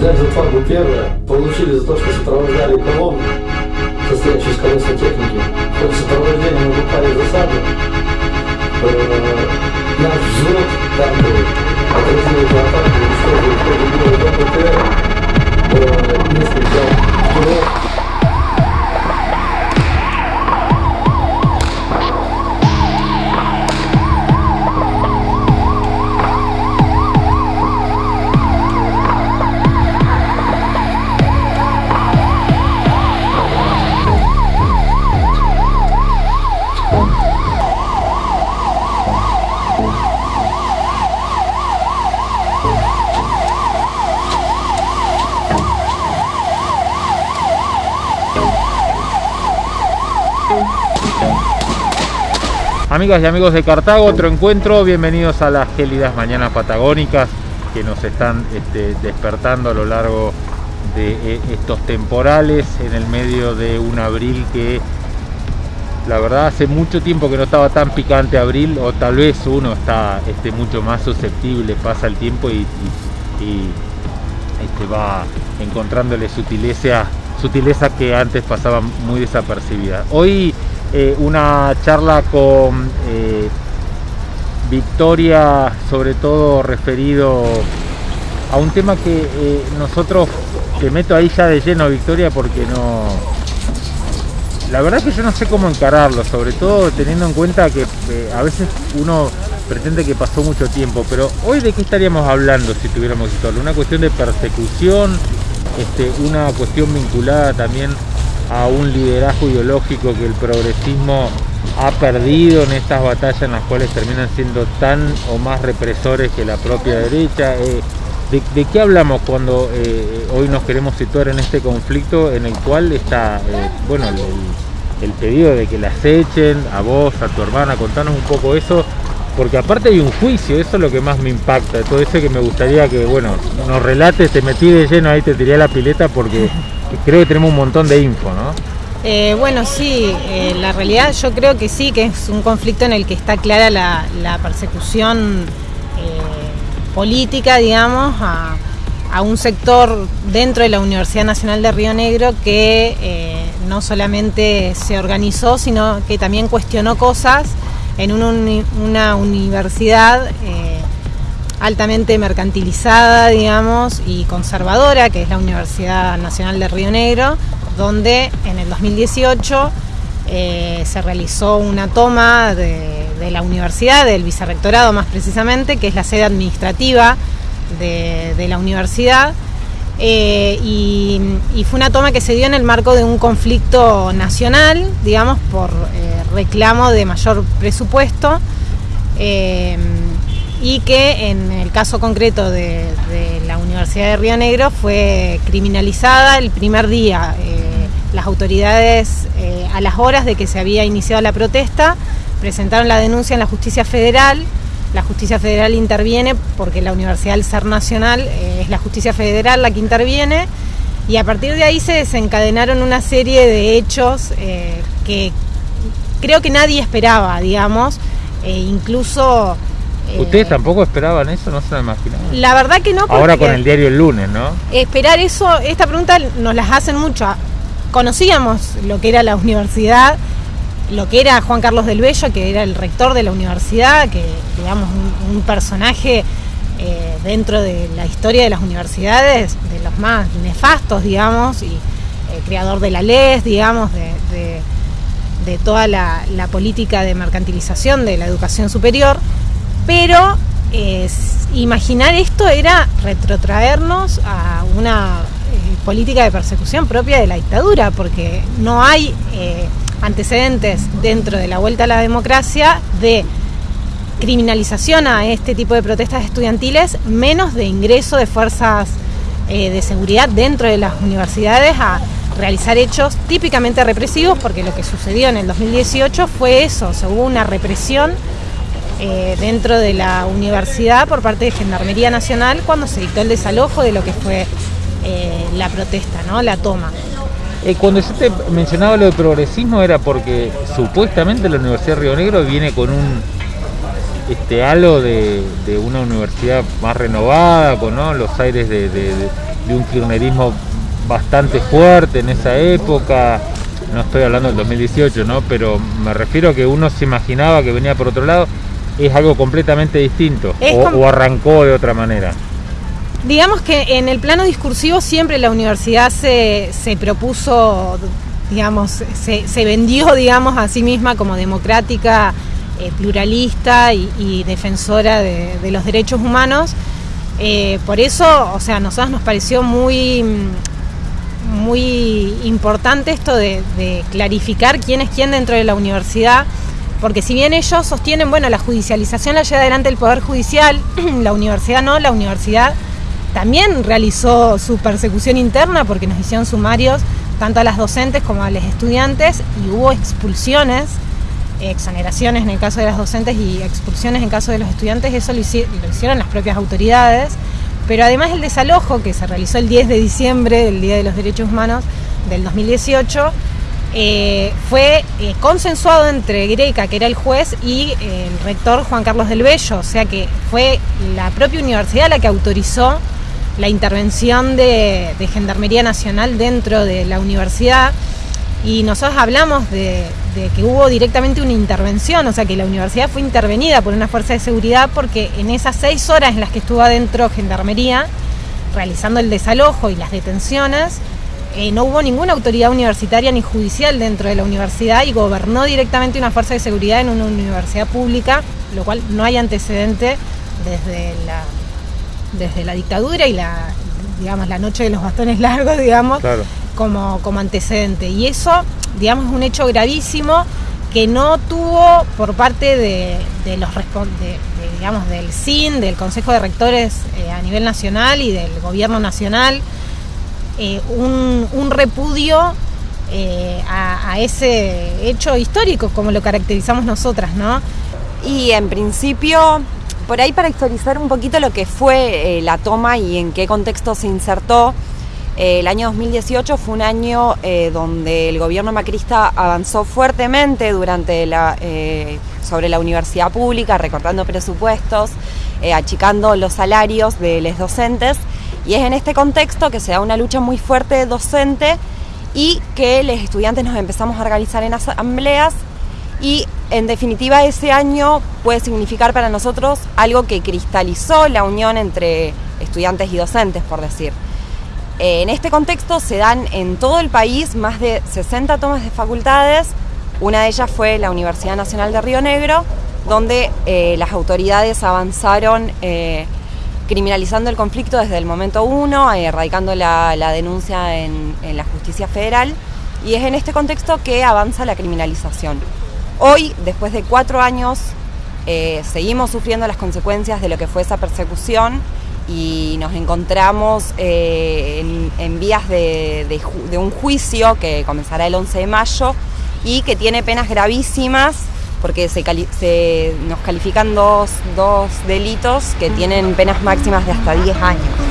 фарбу первое, получили за то, что сопровождали колонну, состоящую из колесной техники. В ходе сопровождения мы попали в засаду. Э, наш взвод танковый отразил эту атаку, уничтожил в ходе боя БПТР, э, несколько Amigas y amigos de Cartago, otro encuentro, bienvenidos a las gélidas mañanas patagónicas que nos están este, despertando a lo largo de eh, estos temporales en el medio de un abril que la verdad hace mucho tiempo que no estaba tan picante abril o tal vez uno está este, mucho más susceptible, pasa el tiempo y, este, va encontrándole sutileza, sutileza que antes pasaban muy desapercibidas. Hoy eh, una charla con eh, Victoria, sobre todo referido a un tema que eh, nosotros, te meto ahí ya de lleno Victoria porque no... La verdad es que yo no sé cómo encararlo, sobre todo teniendo en cuenta que a veces uno pretende que pasó mucho tiempo, pero hoy de qué estaríamos hablando si tuviéramos que Una cuestión de persecución, este, una cuestión vinculada también a un liderazgo ideológico que el progresismo ha perdido en estas batallas en las cuales terminan siendo tan o más represores que la propia derecha. Eh, ¿de, qué hablamos cuando eh, hoy nos queremos situar en este conflicto en el cual está eh, bueno, el, pedido de que las echen a vos, a tu hermana? Contanos un poco eso, porque aparte hay un juicio, eso es lo que más me impacta, todo eso que me gustaría que, bueno, nos relates, te metí de lleno ahí, te tiré la pileta porque creo que tenemos un montón de info, ¿no? Eh, bueno, sí, eh, la realidad yo creo que sí, que es un conflicto en el que está clara la, persecución eh, política, digamos, a, un sector dentro de la Universidad Nacional de Río Negro que no solamente se organizó, sino que también cuestionó cosas en una universidad altamente mercantilizada, digamos, y conservadora, que es la Universidad Nacional de Río Negro, donde en el 2018 eh, se realizó una toma de, la universidad, del vicerrectorado más precisamente, que es la sede administrativa de, la universidad. Eh, y, fue una toma que se dio en el marco de un conflicto nacional, digamos, por eh, reclamo de mayor presupuesto y que en el caso concreto de, la Universidad de Río Negro fue criminalizada el primer día. Eh, las autoridades, eh, a las horas de que se había iniciado la protesta, presentaron la denuncia en la justicia federal. La justicia federal interviene porque la universidad al ser nacional eh, es la justicia federal la que interviene y a partir de ahí se desencadenaron una serie de hechos que creo que nadie esperaba, digamos, e incluso ¿Ustedes tampoco esperaban eso? ¿No se lo imaginaban? La verdad que no. Ahora con el diario el lunes, ¿no? Esperar eso, esta pregunta nos las hacen mucho. Conocíamos lo que era la universidad, lo que era Juan Carlos del Bello, que era el rector de la universidad, que digamos un, personaje eh, dentro de la historia de las universidades, de los más nefastos, digamos, y eh, creador de la LES, digamos, de, toda la política de mercantilización de la educación superior pero imaginar esto era retrotraernos a una eh, política de persecución propia de la dictadura, porque no hay eh, antecedentes dentro de la vuelta a la democracia de criminalización a este tipo de protestas estudiantiles, menos de ingreso de fuerzas eh, de seguridad dentro de las universidades a realizar hechos típicamente represivos, porque lo que sucedió en el 2018 fue eso, se hubo una represión eh, dentro de la universidad por parte de Gendarmería Nacional cuando se dictó el desalojo de lo que fue eh, la protesta, ¿no? la toma. Eh, cuando yo te mencionaba lo de progresismo era porque supuestamente la Universidad de Río Negro viene con un este halo de, una universidad más renovada, con los aires de, de un kirchnerismo bastante fuerte en esa época, no estoy hablando del 2018, ¿no? pero me refiero a que uno se imaginaba que venía por otro lado, es algo completamente distinto o, o arrancó de otra manera. Digamos que en el plano discursivo siempre la universidad se, se propuso, digamos, se, se, vendió, digamos, a sí misma como democrática, eh, pluralista y, y defensora de, de, los derechos humanos. Eh, por eso, o sea, a nosotros nos pareció muy, muy importante esto de, de clarificar quién es quién dentro de la universidad porque si bien ellos sostienen, bueno, la judicialización la lleva adelante el Poder Judicial, la universidad no, la universidad también realizó su persecución interna porque nos hicieron sumarios tanto a las docentes como a los estudiantes y hubo expulsiones, exoneraciones en el caso de las docentes y expulsiones en el caso de los estudiantes, eso lo, hicieron, las propias autoridades, pero además el desalojo que se realizó el 10 de diciembre, el Día de los Derechos Humanos del 2018, eh, fue eh, consensuado entre Greca, que era el juez, y eh, el rector Juan Carlos del Bello, o sea que fue la propia universidad la que autorizó la intervención de, Gendarmería Nacional dentro de la universidad. Y nosotros hablamos de, de, que hubo directamente una intervención, o sea que la universidad fue intervenida por una fuerza de seguridad porque en esas seis horas en las que estuvo adentro Gendarmería, realizando el desalojo y las detenciones, eh, no hubo ninguna autoridad universitaria ni judicial dentro de la universidad y gobernó directamente una fuerza de seguridad en una universidad pública, lo cual no hay antecedente desde la desde la dictadura y la digamos la noche de los bastones largos digamos claro. como, como antecedente y eso digamos es un hecho gravísimo que no tuvo por parte de, de los de, de, digamos del CIN del Consejo de Rectores eh, a nivel nacional y del gobierno nacional eh, un, repudio eh, a, ese hecho histórico como lo caracterizamos nosotras no y en principio por ahí para actualizar un poquito lo que fue eh, la toma y en qué contexto se insertó, el año 2018 fue un año donde el gobierno macrista avanzó fuertemente durante sobre la universidad pública, recortando presupuestos, achicando los salarios de los docentes, y es en este contexto que se da una lucha muy fuerte docente y que los estudiantes nos empezamos a organizar en asambleas y en definitiva ese año puede significar para nosotros algo que cristalizó la unión entre estudiantes y docentes, por decir. En este contexto se dan en todo el país más de 60 tomas de facultades, una de ellas fue la Universidad Nacional de Río Negro, donde eh, las autoridades avanzaron eh, criminalizando el conflicto desde el momento uno, erradicando la, la denuncia en, la justicia federal, y es en este contexto que avanza la criminalización. Hoy, después de cuatro años, eh, seguimos sufriendo las consecuencias de lo que fue esa persecución y nos encontramos eh, en, en, vías de, de, de, un juicio que comenzará el 11 de mayo y que tiene penas gravísimas porque se, cali se nos califican dos, dos, delitos que tienen penas máximas de hasta 10 años.